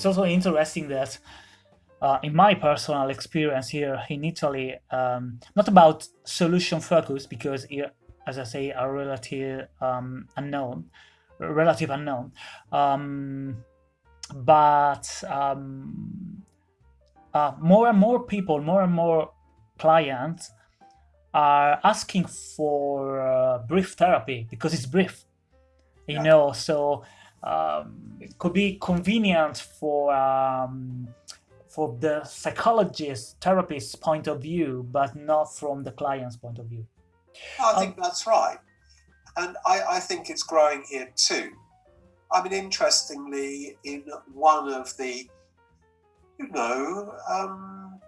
it's also interesting that uh, in my personal experience here in Italy, um, not about solution focus because here, as I say, are relative um, unknown, relative unknown, um, but um, uh, more and more people, more and more clients are asking for uh, brief therapy because it's brief, you yeah. know. So um, it could be convenient for um, for the psychologist, therapist point of view, but not from the client's point of view. I think um, that's right. And I, I think it's growing here too. I mean, interestingly, in one of the, you know, um,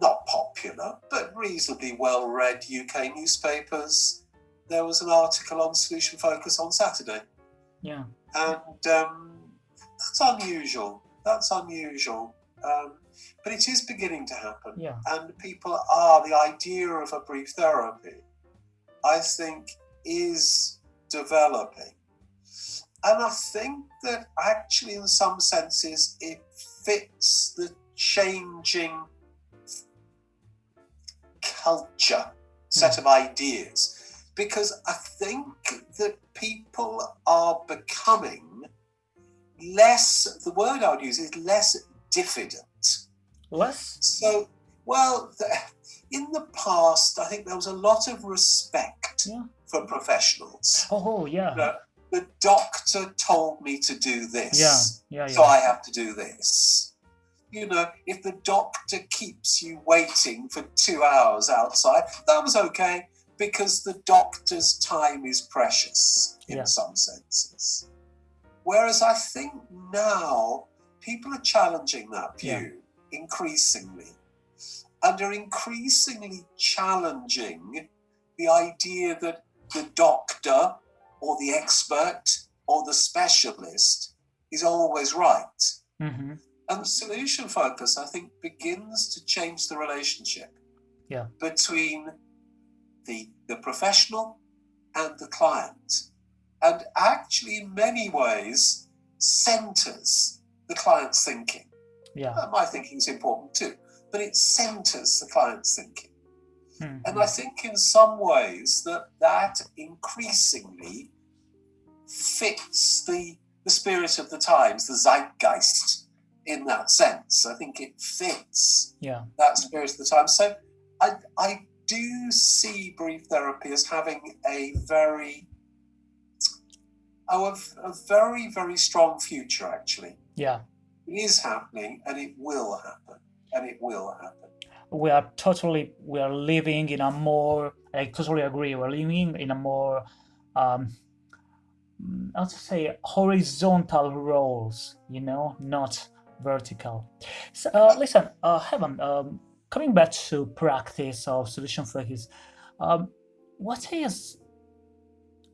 not popular, but reasonably well read UK newspapers, there was an article on Solution Focus on Saturday. Yeah. And um, that's unusual. That's unusual. Um, but it is beginning to happen. Yeah. And people are, the idea of a brief therapy, I think, is developing. And I think that actually, in some senses, it fits the changing culture set mm. of ideas. Because I think that people are becoming less, the word I would use is less diffident. Less? So, well, the, in the past, I think there was a lot of respect yeah. for professionals. Oh, yeah. Know, the doctor told me to do this. Yeah, yeah, yeah. So I have to do this. You know, if the doctor keeps you waiting for two hours outside, that was okay because the doctor's time is precious in yeah. some senses. Whereas I think now people are challenging that view yeah. increasingly and are increasingly challenging the idea that the doctor or the expert or the specialist is always right. Mm-hmm. And the solution focus, I think, begins to change the relationship yeah. between the, the professional and the client. And actually, in many ways, centers the client's thinking. Yeah. Uh, my thinking is important too, but it centers the client's thinking. Mm-hmm. And I think in some ways that that increasingly fits the, the spirit of the times, the zeitgeist in that sense. I think it fits yeah. that spirit of the time. So I, I do see brief therapy as having a very, oh, a, a very, very strong future actually. Yeah. It is happening and it will happen. And it will happen. We are totally, we are living in a more, I totally agree, we're living in a more, um, how to say, horizontal roles, you know, not vertical. So, uh, listen, uh, Heaven, um, coming back to practice of solution focus, um, what is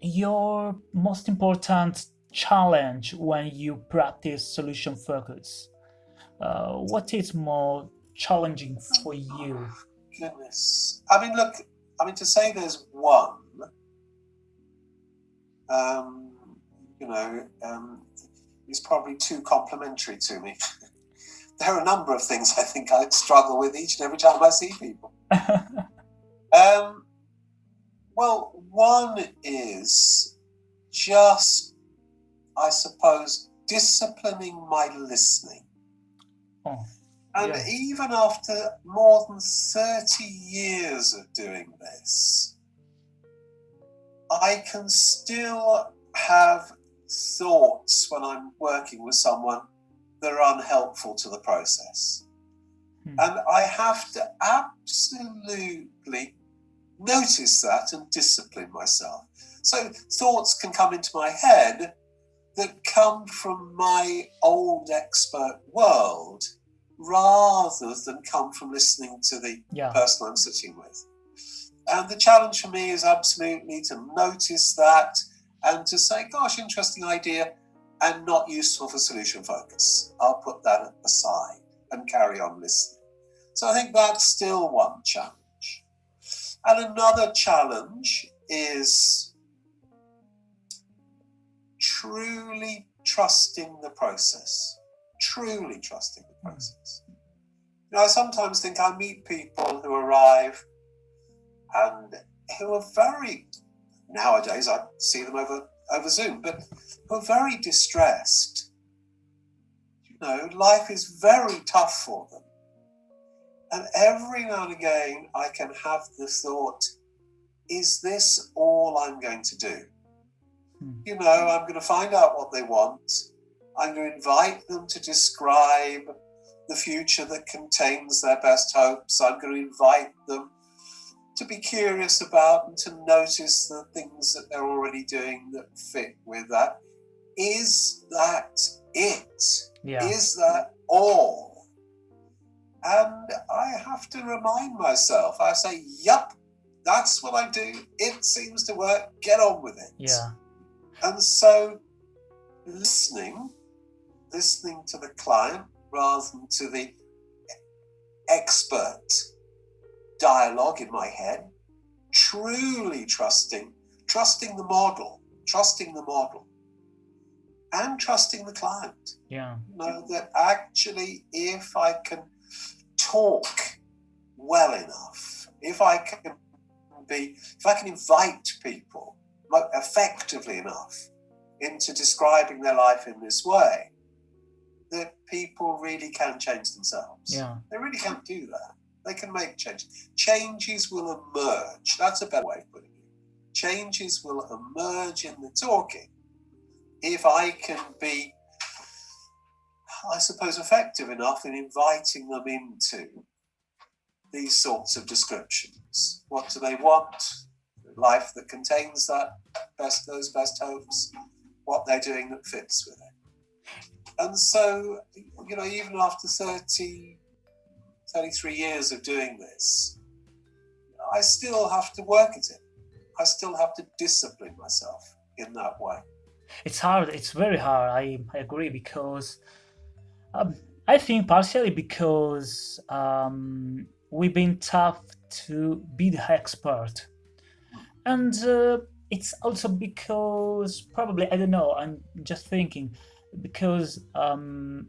your most important challenge when you practice solution focus? Uh, what is more challenging for you? Goodness. I mean, look, I mean, to say there's one, um, you know, um, is probably too complimentary to me. there are a number of things I think I struggle with each and every time I see people. um, well, one is just I suppose, disciplining my listening. Oh, and yeah. even after more than 30 years of doing this, I can still have thoughts when I'm working with someone that are unhelpful to the process. Hmm. And I have to absolutely notice that and discipline myself. So thoughts can come into my head that come from my old expert world rather than come from listening to the yeah. person I'm sitting with. And the challenge for me is absolutely to notice that and to say, gosh, interesting idea and not useful for solution focus. I'll put that aside and carry on listening. So I think that's still one challenge. And another challenge is truly trusting the process, truly trusting the hmm. process. You know, I sometimes think I meet people who arrive and who are very, nowadays I see them over, over Zoom, but who are very distressed. You know, life is very tough for them. And every now and again, I can have the thought, is this all I'm going to do? Hmm. You know, I'm going to find out what they want. I'm going to invite them to describe the future that contains their best hopes. I'm going to invite them to be curious about and to notice the things that they're already doing that fit with that. Is that it? Yeah. Is that all? And I have to remind myself, I say, yup, that's what I do. It seems to work. Get on with it. Yeah. And so listening, listening to the client rather than to the expert dialogue in my head, truly trusting, trusting the model, trusting the model, and trusting the client. Yeah. Know that actually, if I can talk well enough, if I can be, if I can invite people effectively enough into describing their life in this way, that people really can change themselves. Yeah. They really can do that. They can make changes. Changes will emerge. That's a better way of putting it. Changes will emerge in the talking if I can be, I suppose, effective enough in inviting them into these sorts of descriptions. What do they want? Life that contains that best those best hopes, what they're doing that fits with it. And so, you know, even after 30, 33 years of doing this, I still have to work at it. I still have to discipline myself in that way. It's hard. It's very hard. I, I agree because um, I think partially because um, we've been tough to be the expert. And uh, it's also because probably, I don't know, I'm just thinking, because um,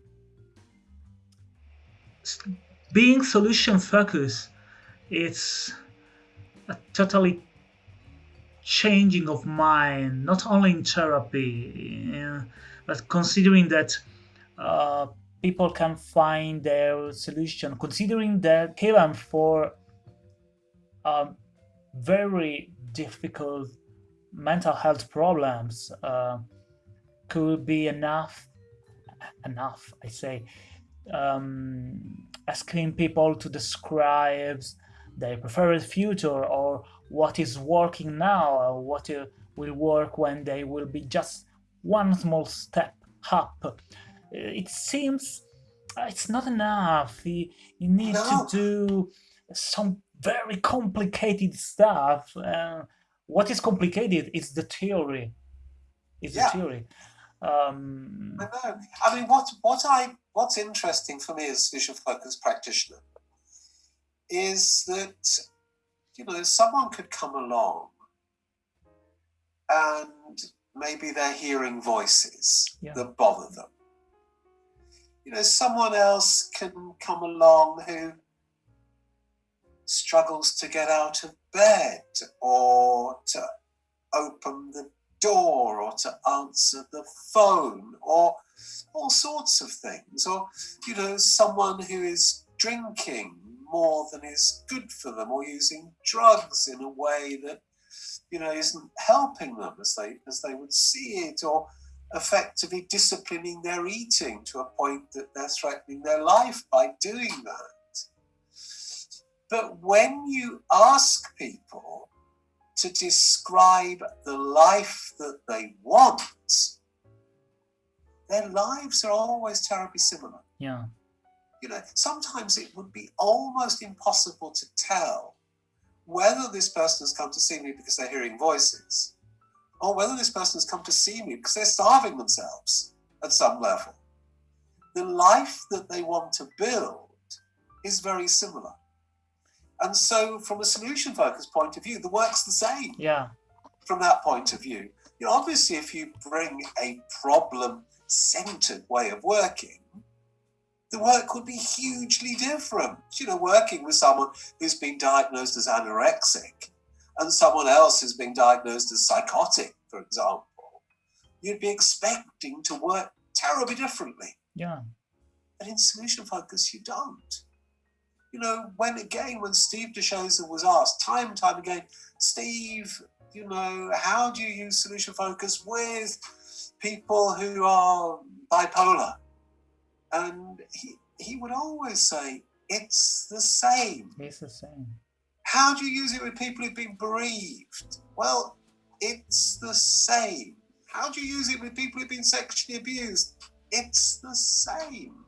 being solution focused, it's a totally changing of mind, not only in therapy, but considering that uh, people can find their solution, considering that even for um, very difficult mental health problems uh, could be enough, enough, I say, um, asking people to describe their preferred future or what is working now or what uh, will work when they will be just one small step up it seems uh, it's not enough. You, you need no. to do some very complicated stuff. Uh, what is complicated is the theory. Is yeah. the theory. Um, I know. I mean, what what I what's interesting for me as visual focus practitioner is that you know someone could come along and maybe they're hearing voices yeah. that bother them you know, someone else can come along who struggles to get out of bed or to open the door or to answer the phone or all sorts of things. Or you know someone who is drinking more than is good for them or using drugs in a way that you know isn't helping them as they as they would see it or effectively disciplining their eating to a point that they're threatening their life by doing that. But when you ask people to describe the life that they want, their lives are always terribly similar. Yeah. You know, sometimes it would be almost impossible to tell whether this person has come to see me because they're hearing voices or whether this person has come to see me because they're starving themselves at some level. The life that they want to build is very similar. And so, from a solution focused point of view, the work's the same. Yeah. From that point of view, you know, obviously, if you bring a problem centered way of working, the work would be hugely different. You know, working with someone who's been diagnosed as anorexic and someone else who's been diagnosed as psychotic, for example, you'd be expecting to work terribly differently. Yeah. But in solution focus, you don't. You know, when again, when Steve de Shazer was asked time and time again, Steve, you know, how do you use solution focus with people who are bipolar? And he, he would always say, it's the same. It's the same. How do you use it with people who've been bereaved? Well, it's the same. How do you use it with people who've been sexually abused? It's the same.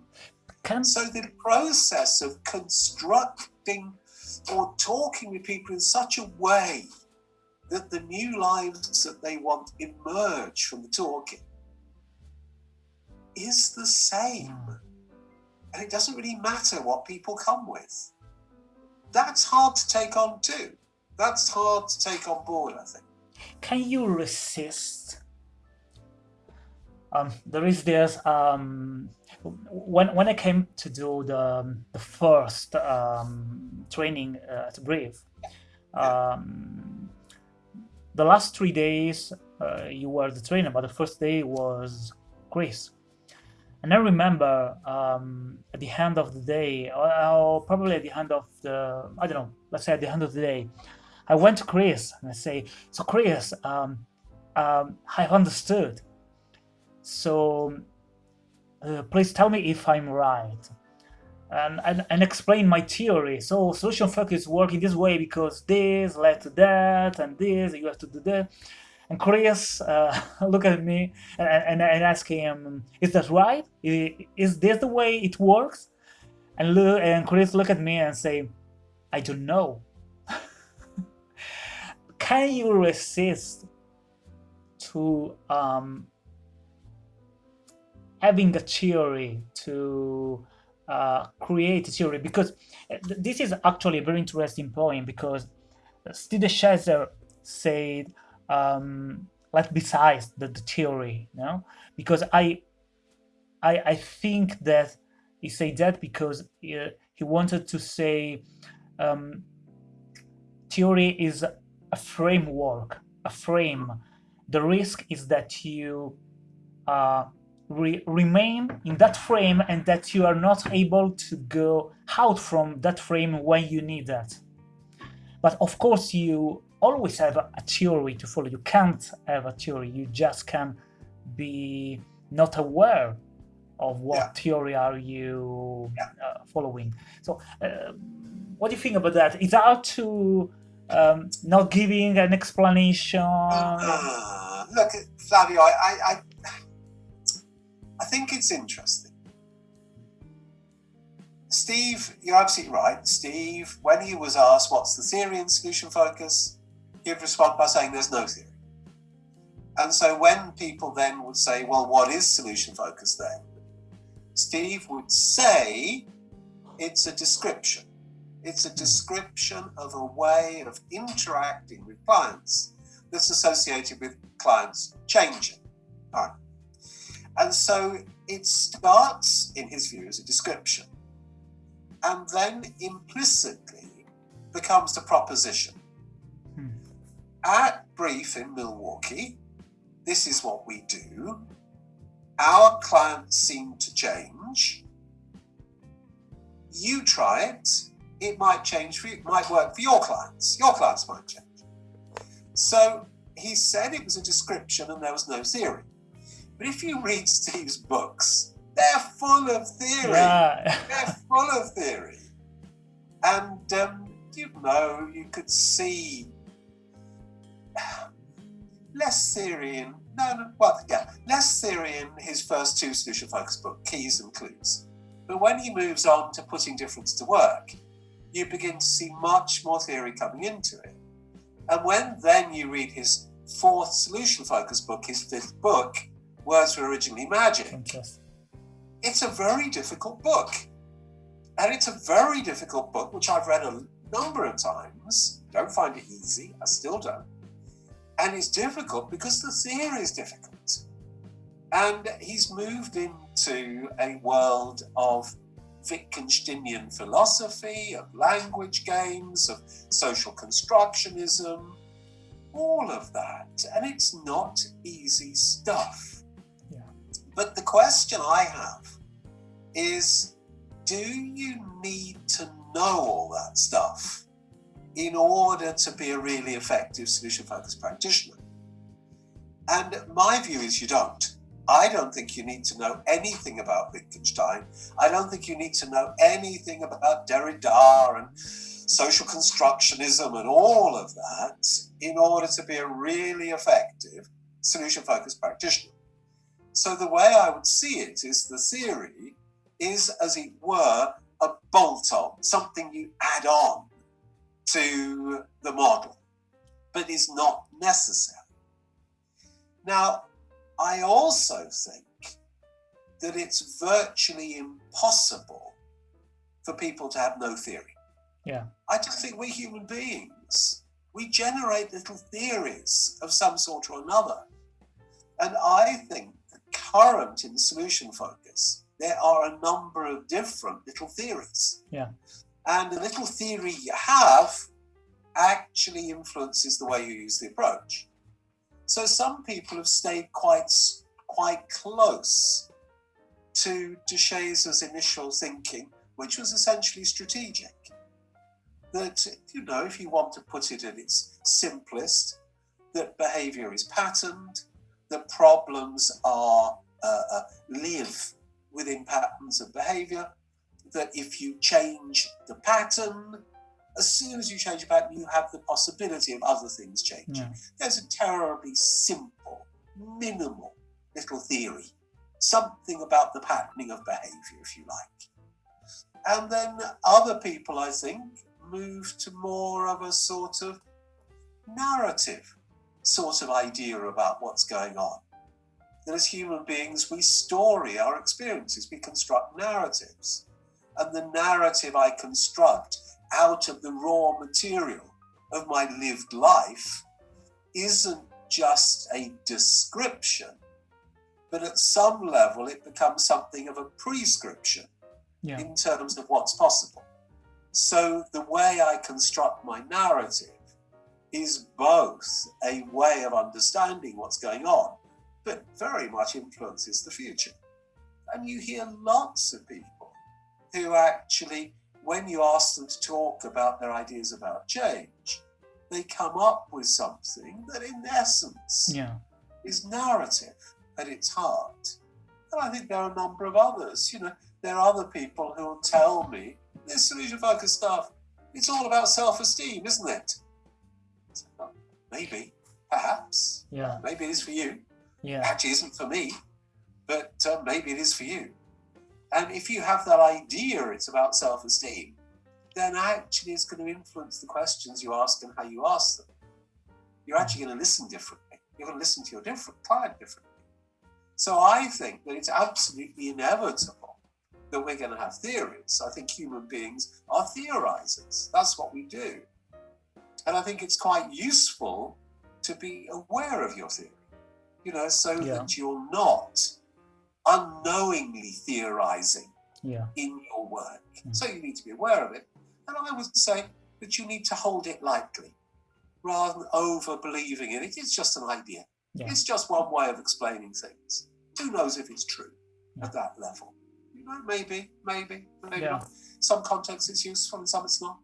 Can So the process of constructing or talking with people in such a way that the new lives that they want emerge from the talking is the same. Hmm. And it doesn't really matter what people come with. That's hard to take on too. That's hard to take on board, I think. can you resist? Um, there is this um, when when I came to do the the first um, training uh, at BRIEF, um, the last three days uh, you were the trainer, but the first day was Chris. And I remember um, at the end of the day, or, or probably at the end of the, I don't know, let's say at the end of the day, I went to Chris and I say, so Chris, um, um, I've understood. So uh, please tell me if I'm right. And, and, and explain my theory. So solution focus work in this way because this led to that and this, you have to do that. And Chris uh, look at me and, and, and ask him, is that right? Is this the way it works? And, look, and Chris look at me and say, I don't know. Can you resist to um, having a theory to uh, create a theory? Because uh, this is actually a very interesting point because Steve Shazer said um, like besides the, the theory, you know, because I, I, I think that he said that because he, he wanted to say um, theory is a framework, a frame. The risk is that you uh, re- remain in that frame and that you are not able to go out from that frame when you need that. But of course, you always have a, theory to follow. You can't have a theory. You just can be not aware of what Yeah. theory are you Yeah. uh, following. So, uh, what do you think about that? Is that to um, not giving an explanation? Ah, look, Flavio, I, I, I, I think it's interesting. Steve, you're absolutely right. Steve, when he was asked what's the theory in solution focus, he'd respond by saying there's no theory. And so when people then would say, well, what is solution focus then? Steve would say it's a description. It's a description of a way of interacting with clients that's associated with clients changing. All right. And so it starts, in his view, as a description and then implicitly becomes the proposition. At Brief in Milwaukee, this is what we do. Our clients seem to change. You try it. It might change for you, it might work for your clients. Your clients might change. So he said it was a description and there was no theory. But if you read Steve's books, they're full of theory. Yeah. They're full of theory. And, um, you know, you could see less theory in, no, no, well, yeah, less theory in his first two solution focus book, Keys and Clues. But when he moves on to putting difference to work, you begin to see much more theory coming into it. And when then you read his fourth solution focus book, his fifth book, Words Were Originally Magic, Fantastic. it's a very difficult book. And it's a very difficult book, which I've read a number of times. Don't find it easy, I still don't. And it's difficult because the theory is difficult. And he's moved into a world of Wittgensteinian philosophy, of language games, of social constructionism, all of that. And it's not easy stuff. Yeah. But the question I have is do you need to know all that stuff in order to be a really effective solution focused practitioner? And my view is you don't. I don't think you need to know anything about Wittgenstein. I don't think you need to know anything about Derrida and social constructionism and all of that in order to be a really effective solution focused practitioner. So, the way I would see it is the theory is, as it were, a bolt on, something you add on to the model, but is not necessary. Now, I also think that it's virtually impossible for people to have no theory. Yeah. I just think we're human beings. We generate little theories of some sort or another. And I think the current in solution focus, there are a number of different little theories. Yeah. And the little theory you have actually influences the way you use the approach. So some people have stayed quite quite close to de Shazer's initial thinking, which was essentially strategic. That, you know, if you want to put it at its simplest, that behavior is patterned, that problems are uh, uh, live within patterns of behavior, that if you change the pattern, as soon as you change a pattern, you have the possibility of other things changing. Yeah. There's a terribly simple, minimal little theory, something about the patterning of behavior, if you like. And then other people, I think, move to more of a sort of narrative sort of idea about what's going on. That as human beings, we story our experiences, we construct narratives. And the narrative I construct out of the raw material of my lived life isn't just a description, but at some level it becomes something of a prescription Yeah. in terms of what's possible. So the way I construct my narrative is both a way of understanding what's going on, but very much influences the future. And you hear lots of people who actually, when you ask them to talk about their ideas about change, they come up with something that, in essence, Yeah. is narrative at its heart. And I think there are a number of others. You know, there are other people who will tell me this solution focused stuff, it's all about self esteem, isn't it? So, Maybe, perhaps, Yeah. maybe it is for you. Yeah. Actually, isn't for me, but uh, maybe it is for you. And if you have that idea it's about self esteem, then actually it's going to influence the questions you ask and how you ask them. You're actually going to listen differently. You're going to listen to your different client differently. So I think that it's absolutely inevitable that we're going to have theories. I think human beings are theorizers. That's what we do. And I think it's quite useful to be aware of your theory, you know, so Yeah. that you're not unknowingly theorizing Yeah. in your work. Mm. So you need to be aware of it. And I would say that you need to hold it lightly rather than over believing in it. It's just an idea. Yeah. It's just one way of explaining things. Who knows if it's true Yeah. at that level? You know, maybe, maybe, maybe Yeah. not. Some contexts it's useful and some it's not.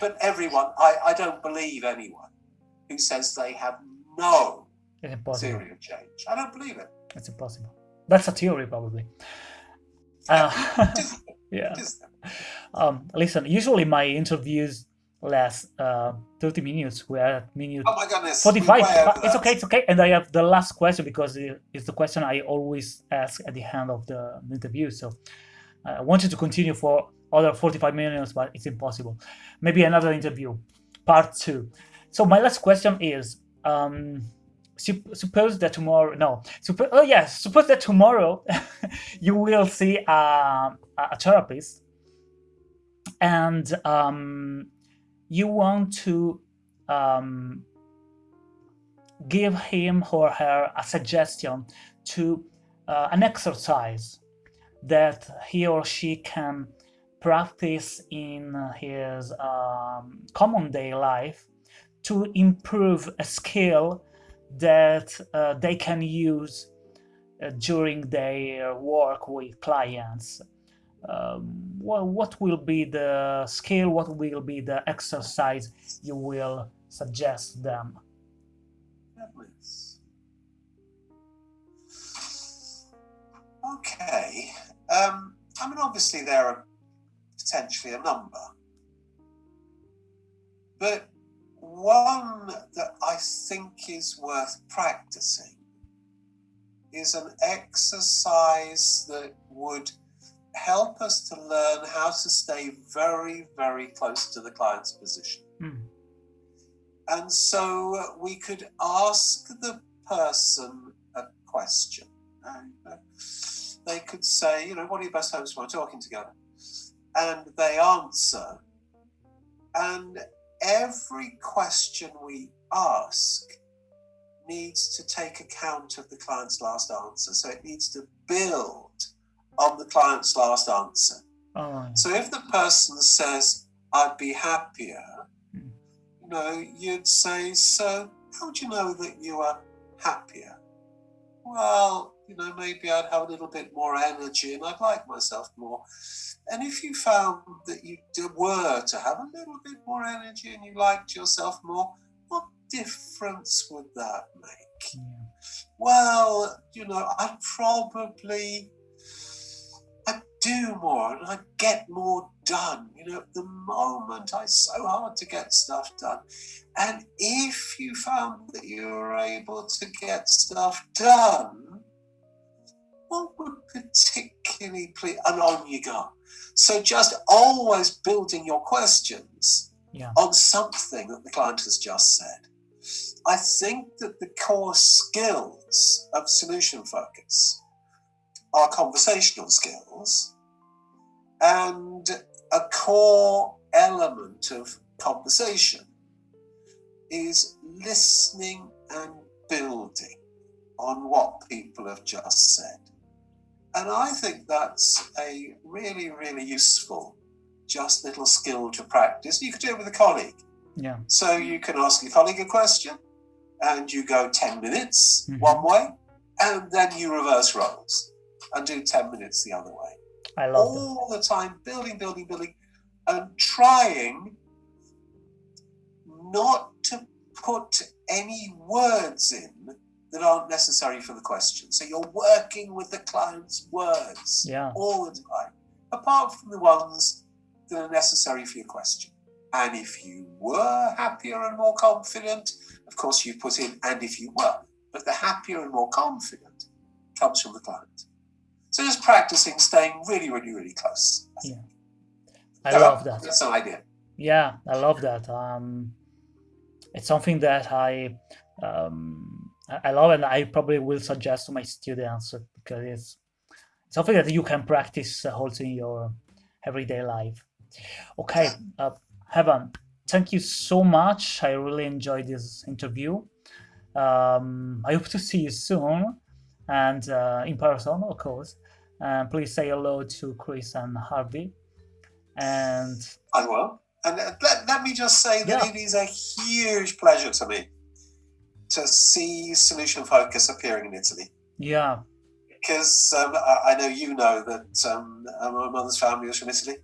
But everyone, I, I don't believe anyone who says they have no theory of change. I don't believe it. It's impossible. That's a theory, probably. Uh, yeah. Um, listen, usually my interviews last uh, 30 minutes. We're at minute Oh my goodness. 45. we're way over but it's okay, it's okay. And I have the last question because it's the question I always ask at the end of the interview. So uh, I wanted to continue for other 45 minutes, but it's impossible. Maybe another interview, part two. So my last question is, um, sup- suppose that tomorrow, no, oh yes, suppose that tomorrow you will see a, a a therapist and um, you want to um, give him or her a suggestion to uh, an exercise that he or she can practice in his um, common day life to improve a skill that uh, they can use uh, during their work with clients. Um, what will be the skill, what will be the exercise you will suggest them? Okay. Um, I mean, obviously, there are potentially a number. But one that I think is worth practicing is an exercise that would help us to learn how to stay very, very close to the client's position. Mm. And so we could ask the person a question. They could say, you know, what are your best hopes for talking together? And they answer. And every question we ask needs to take account of the client's last answer. So it needs to build on the client's last answer. Oh. So if the person says, I'd be happier, mm. you know, you'd say, So how do you know that you are happier? Well, you know, maybe I'd have a little bit more energy and I'd like myself more. And if you found that you were to have a little bit more energy and you liked yourself more, what difference would that make? Yeah. Well, you know, I'd probably I'd do more and I'd get more done. You know, at the moment I so hard to get stuff done. And if you found that you were able to get stuff done, what would particularly please and on you go. So just always building your questions yeah. on something that the client has just said. I think that the core skills of solution focus are conversational skills and a core element of conversation is listening and building on what people have just said. And I think that's a really, really useful, just little skill to practice. You could do it with a colleague. Yeah. So you can ask your colleague a question and you go 10 minutes mm-hmm. one way and then you reverse roles and do 10 minutes the other way. I love All that. the time, building, building, building, and trying not to put any words in that aren't necessary for the question. So you're working with the client's words yeah. all the time, apart from the ones that are necessary for your question. And if you were happier and more confident, of course you put in and if you were, but the happier and more confident comes from the client. So just practicing staying really, really, really close. I yeah. I love that. That's an idea. Yeah, I love that. Um, it's something that I um, I love and I probably will suggest to my students because it's something that you can practice also in your everyday life. Okay, uh, Heaven, thank you so much. I really enjoyed this interview. Um, I hope to see you soon and uh, in person, of course. And please say hello to Chris and Harvey. And I will. And uh, let, let me just say that yeah. it is a huge pleasure to me to see Solution Focus appearing in Italy. Yeah. Because um, I, I, know you know that um, uh, my mother's family was from Italy.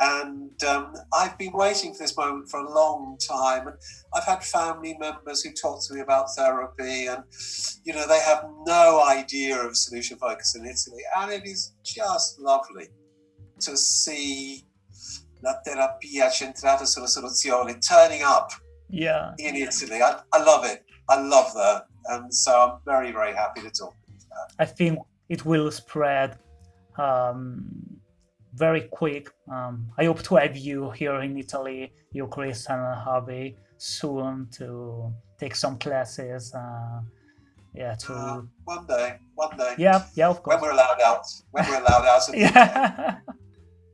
And um, I've been waiting for this moment for a long time. And I've had family members who talk to me about therapy, and you know they have no idea of Solution Focus in Italy, and it is just lovely to see la terapia centrata sulla soluzione turning up yeah. in Italy. I, I love it. I love that. And so I'm very, very happy to talk. I think it will spread um, very quick. Um, I hope to have you here in Italy, you, Chris, and Harvey, soon to take some classes. Uh, yeah, to uh, one day, one day. Yeah, yeah, of course. When we're allowed out, when we're allowed out. yeah.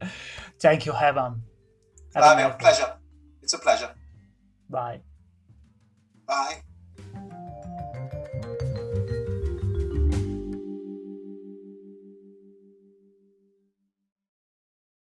Thank you, Heaven. Have a pleasure. It's a pleasure. Bye. Bye.